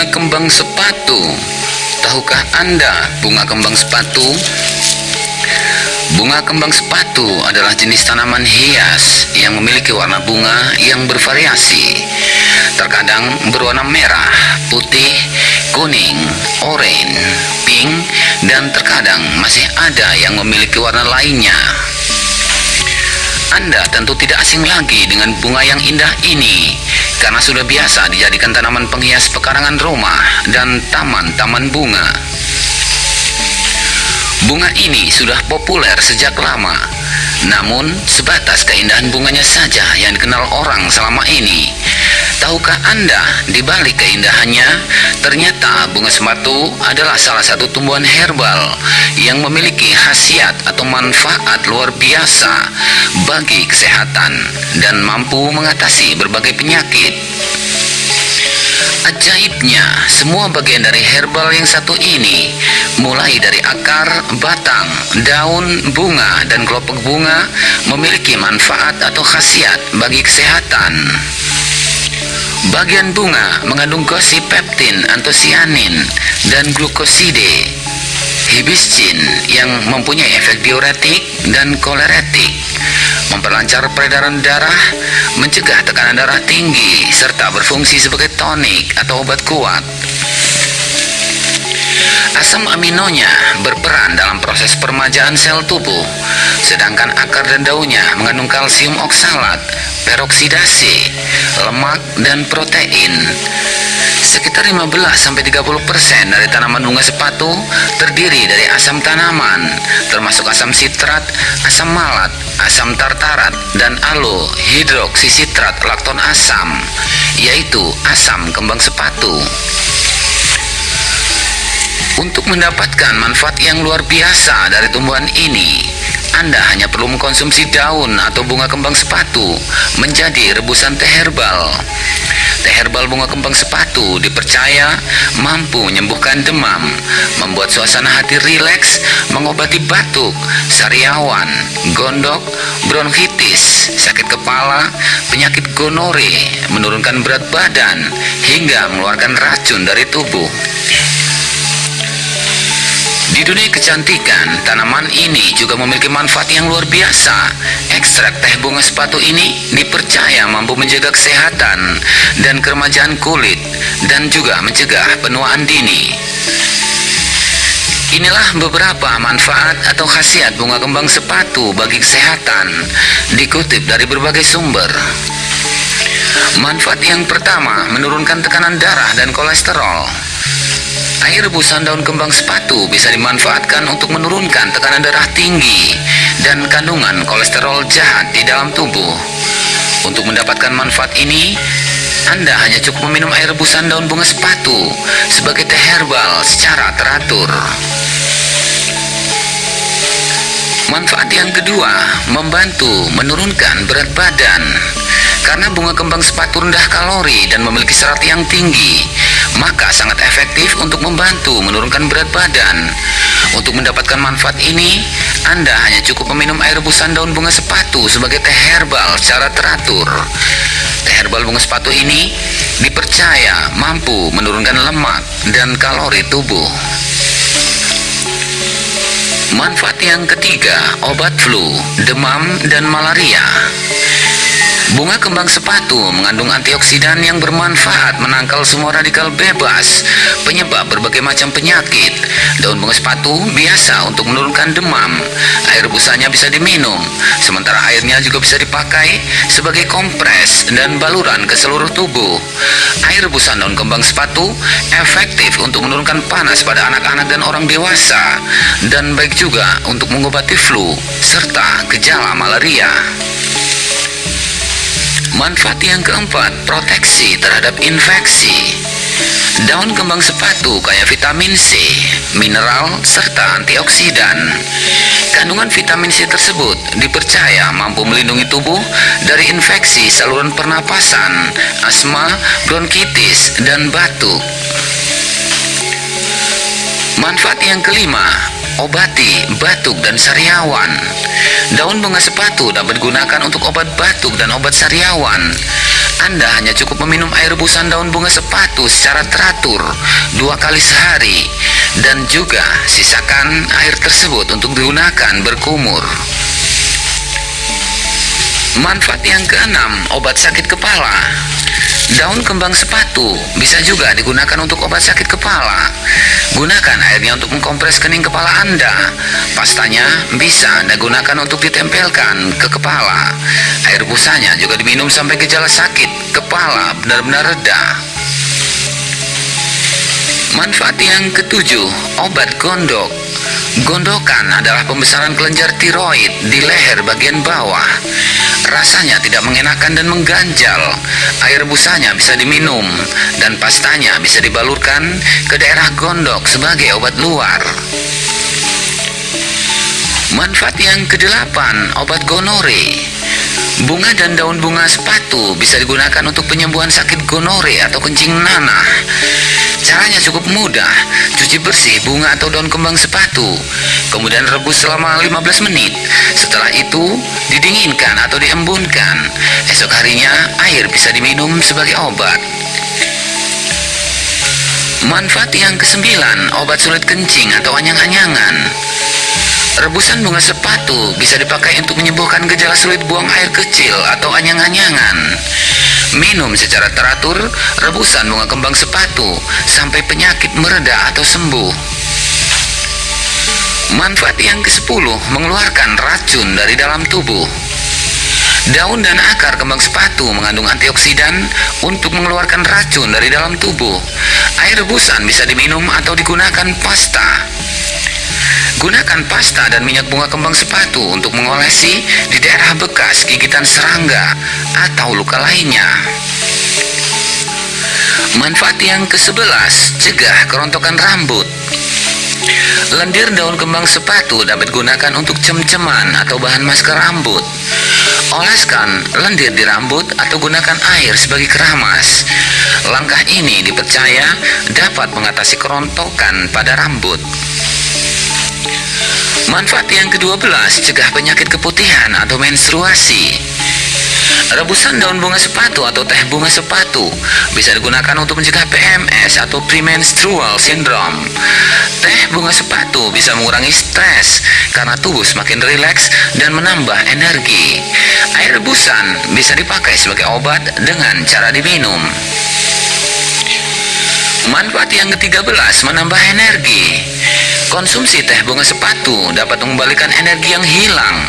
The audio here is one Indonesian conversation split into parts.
Bunga kembang sepatu. Tahukah Anda bunga kembang sepatu? Bunga kembang sepatu adalah jenis tanaman hias yang memiliki warna bunga yang bervariasi. Terkadang berwarna merah, putih, kuning, oranye, pink, dan terkadang masih ada yang memiliki warna lainnya. Anda tentu tidak asing lagi dengan bunga yang indah ini karena sudah biasa dijadikan tanaman penghias pekarangan rumah dan taman-taman bunga. Bunga ini sudah populer sejak lama, namun sebatas keindahan bunganya saja yang dikenal orang selama ini. Tahukah Anda, di balik keindahannya, ternyata bunga sepatu adalah salah satu tumbuhan herbal yang memiliki khasiat atau manfaat luar biasa bagi kesehatan dan mampu mengatasi berbagai penyakit. Ajaibnya, semua bagian dari herbal yang satu ini, mulai dari akar, batang, daun, bunga, dan kelopak bunga, memiliki manfaat atau khasiat bagi kesehatan. Bagian bunga mengandung gosipeptin, antosianin, dan glukoside, hibiscin yang mempunyai efek diuretik dan koleretik, memperlancar peredaran darah, mencegah tekanan darah tinggi, serta berfungsi sebagai tonik atau obat kuat. Asam aminonya berperan dalam proses permajaan sel tubuh, sedangkan akar dan daunnya mengandung kalsium oksalat, peroksidasi, lemak, dan protein. Sekitar 15-30% dari tanaman bunga sepatu terdiri dari asam tanaman, termasuk asam sitrat, asam malat, asam tartarat, dan hidroksisitrat lakton asam, yaitu asam kembang sepatu. Untuk mendapatkan manfaat yang luar biasa dari tumbuhan ini, Anda hanya perlu mengkonsumsi daun atau bunga kembang sepatu menjadi rebusan teh herbal. Teh herbal bunga kembang sepatu dipercaya mampu menyembuhkan demam, membuat suasana hati rileks, mengobati batuk, sariawan, gondok, bronkitis, sakit kepala, penyakit gonore, menurunkan berat badan, hingga mengeluarkan racun dari tubuh. Di dunia kecantikan, tanaman ini juga memiliki manfaat yang luar biasa. Ekstrak teh bunga sepatu ini dipercaya mampu menjaga kesehatan dan keremajaan kulit dan juga mencegah penuaan dini. Inilah beberapa manfaat atau khasiat bunga kembang sepatu bagi kesehatan dikutip dari berbagai sumber. Manfaat yang pertama, menurunkan tekanan darah dan kolesterol. Air rebusan daun kembang sepatu bisa dimanfaatkan untuk menurunkan tekanan darah tinggi dan kandungan kolesterol jahat di dalam tubuh. Untuk mendapatkan manfaat ini, Anda hanya cukup meminum air rebusan daun bunga sepatu sebagai teh herbal secara teratur. Manfaat yang kedua, membantu menurunkan berat badan. Karena bunga kembang sepatu rendah kalori dan memiliki serat yang tinggi, maka sangat efektif untuk membantu menurunkan berat badan. Untuk mendapatkan manfaat ini, Anda hanya cukup meminum air rebusan daun bunga sepatu sebagai teh herbal secara teratur. Teh herbal bunga sepatu ini dipercaya mampu menurunkan lemak dan kalori tubuh. Manfaat yang ketiga, obat flu, demam, dan malaria. Bunga kembang sepatu mengandung antioksidan yang bermanfaat menangkal semua radikal bebas, penyebab berbagai macam penyakit. Daun bunga sepatu biasa untuk menurunkan demam. Air rebusannya bisa diminum, sementara airnya juga bisa dipakai sebagai kompres dan baluran ke seluruh tubuh. Air rebusan daun kembang sepatu efektif untuk menurunkan panas pada anak-anak dan orang dewasa, dan baik juga untuk mengobati flu serta gejala malaria. Manfaat yang keempat, proteksi terhadap infeksi. Daun kembang sepatu kaya vitamin C, mineral, serta antioksidan. Kandungan vitamin C tersebut dipercaya mampu melindungi tubuh dari infeksi saluran pernapasan, asma, bronkitis, dan batuk. Manfaat yang kelima, obati batuk dan sariawan. Daun bunga sepatu dapat digunakan untuk obat batuk dan obat sariawan. Anda hanya cukup meminum air rebusan daun bunga sepatu secara teratur dua kali sehari dan juga sisakan air tersebut untuk digunakan berkumur. Manfaat yang keenam, obat sakit kepala. Daun kembang sepatu bisa juga digunakan untuk obat sakit kepala. Gunakan airnya untuk mengkompres kening kepala Anda. Pastanya bisa Anda gunakan untuk ditempelkan ke kepala. Air busanya juga diminum sampai gejala sakit kepala benar-benar reda. Manfaat yang ketujuh, obat gondok. Gondokan adalah pembesaran kelenjar tiroid di leher bagian bawah. Rasanya tidak mengenakan dan mengganjal. Air busanya bisa diminum dan pastanya bisa dibalurkan ke daerah gondok sebagai obat luar. Manfaat yang kedelapan, obat gonore. Bunga dan daun bunga sepatu bisa digunakan untuk penyembuhan sakit gonore atau kencing nanah. Caranya cukup mudah. Cuci bersih bunga atau daun kembang sepatu. Kemudian rebus selama 15 menit. Setelah itu, didinginkan atau diembunkan. Esok harinya, air bisa diminum sebagai obat. Manfaat yang kesembilan, obat sulit kencing atau anyang-anyangan. Rebusan bunga sepatu bisa dipakai untuk menyembuhkan gejala sulit buang air kecil atau anyang-anyangan. Minum secara teratur rebusan bunga kembang sepatu sampai penyakit mereda atau sembuh. Manfaat yang ke-10 mengeluarkan racun dari dalam tubuh. Daun dan akar kembang sepatu mengandung antioksidan untuk mengeluarkan racun dari dalam tubuh. Air rebusan bisa diminum atau digunakan pasta. Gunakan pasta dan minyak bunga kembang sepatu untuk mengolesi di daerah bekas gigitan serangga atau luka lainnya. Manfaat yang ke-11, cegah kerontokan rambut. Lendir daun kembang sepatu dapat digunakan untuk cem-ceman atau bahan masker rambut. Oleskan lendir di rambut atau gunakan air sebagai keramas. Langkah ini dipercaya dapat mengatasi kerontokan pada rambut. Manfaat yang ke-12, cegah penyakit keputihan atau menstruasi. Rebusan daun bunga sepatu atau teh bunga sepatu bisa digunakan untuk mencegah PMS atau premenstrual syndrome. Teh bunga sepatu bisa mengurangi stres karena tubuh semakin rileks dan menambah energi. Air rebusan bisa dipakai sebagai obat dengan cara diminum. Manfaat yang ke-13 menambah energi. Konsumsi teh bunga sepatu dapat mengembalikan energi yang hilang.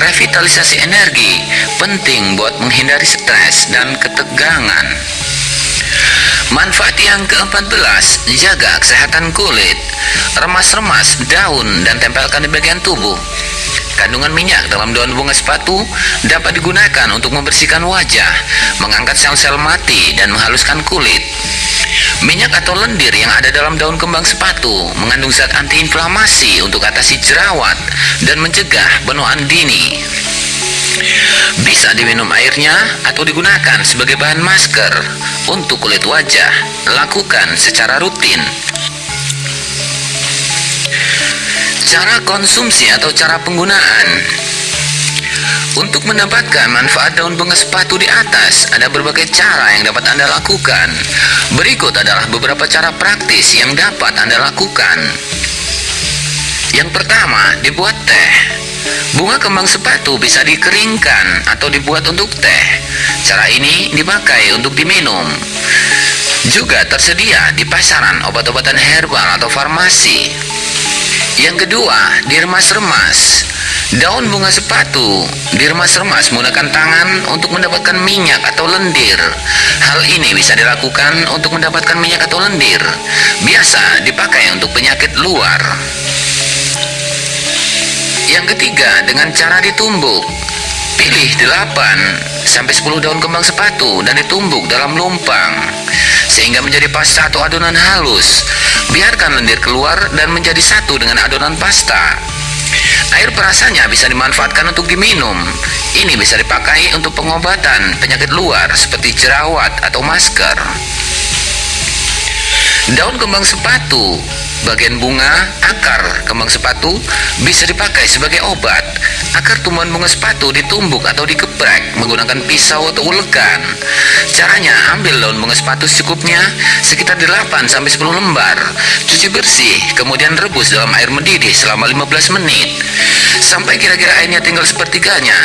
Revitalisasi energi penting buat menghindari stres dan ketegangan. Manfaat yang ke-14, jaga kesehatan kulit. Remas-remas daun dan tempelkan di bagian tubuh. Kandungan minyak dalam daun bunga sepatu dapat digunakan untuk membersihkan wajah, mengangkat sel-sel mati, dan menghaluskan kulit. Minyak atau lendir yang ada dalam daun kembang sepatu mengandung zat antiinflamasi untuk atasi jerawat dan mencegah benuan dini. Bisa diminum airnya atau digunakan sebagai bahan masker untuk kulit wajah. Lakukan secara rutin. Cara konsumsi atau cara penggunaan untuk mendapatkan manfaat daun bunga sepatu di atas, ada berbagai cara yang dapat Anda lakukan. Berikut adalah beberapa cara praktis yang dapat Anda lakukan. Yang pertama, dibuat teh. Bunga kembang sepatu bisa dikeringkan atau dibuat untuk teh. Cara ini dipakai untuk diminum. Juga tersedia di pasaran obat-obatan herbal atau farmasi. Yang kedua, diremas-remas. Daun bunga sepatu diremas-remas menggunakan tangan untuk mendapatkan minyak atau lendir. Hal ini bisa dilakukan untuk mendapatkan minyak atau lendir. Biasa dipakai untuk penyakit luar. Yang ketiga, dengan cara ditumbuk. Pilih 8 sampai 10 daun kembang sepatu dan ditumbuk dalam lumpang sehingga menjadi pasta atau adonan halus. Biarkan lendir keluar dan menjadi satu dengan adonan pasta. Air perasanya bisa dimanfaatkan untuk diminum. Ini bisa dipakai untuk pengobatan penyakit luar seperti jerawat atau masker. Daun kembang sepatu Bagian bunga, akar, kembang sepatu bisa dipakai sebagai obat. Akar tumbuhan bunga sepatu ditumbuk atau dikeprek menggunakan pisau atau ulekan. Caranya, ambil daun bunga sepatu secukupnya sekitar 8 sampai 10 lembar. Cuci bersih, kemudian rebus dalam air mendidih selama 15 menit. Sampai kira-kira airnya tinggal sepertiganya.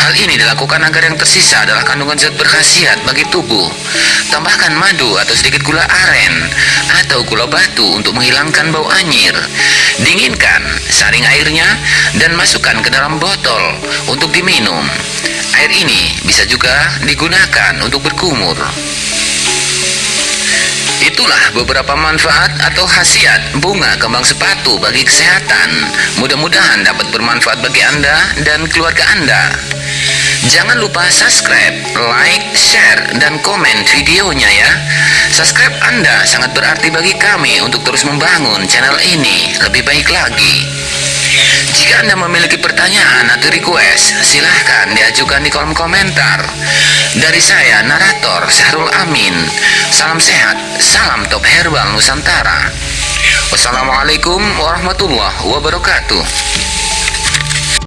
Hal ini dilakukan agar yang tersisa adalah kandungan zat berkhasiat bagi tubuh. Tambahkan madu atau sedikit gula aren atau gula batu untuk menghilangkan bau anyir. Dinginkan, saring airnya, dan masukkan ke dalam botol untuk diminum. Air ini bisa juga digunakan untuk berkumur. Itulah beberapa manfaat atau khasiat bunga kembang sepatu bagi kesehatan. Mudah-mudahan dapat bermanfaat bagi Anda dan keluarga Anda. Jangan lupa subscribe, like, share, dan komen videonya ya. Subscribe Anda sangat berarti bagi kami untuk terus membangun channel ini lebih baik lagi. Jika Anda memiliki pertanyaan atau request, silahkan diajukan di kolom komentar. Dari saya, narator Syahrul Amin. Salam sehat, salam top herbal Nusantara. Wassalamualaikum warahmatullahi wabarakatuh.